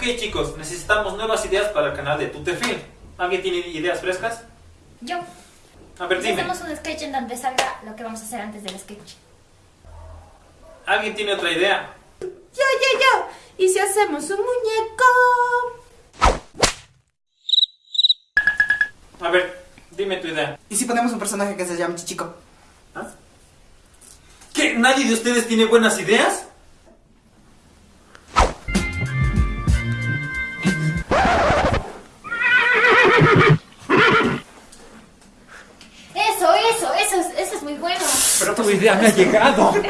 Ok chicos, necesitamos nuevas ideas para el canal de Tutefil. ¿Alguien tiene ideas frescas? Yo. A ver, dime. hacemos un sketch en donde salga lo que vamos a hacer antes del sketch. ¿Alguien tiene otra idea? Yo, yo, yo. ¿Y si hacemos un muñeco? A ver, dime tu idea. ¿Y si ponemos un personaje que se llame Chichico? ¿Ah? ¿Qué? ¿Nadie de ustedes tiene buenas ideas? eso es, eso es muy bueno. Pero tu idea me ha llegado.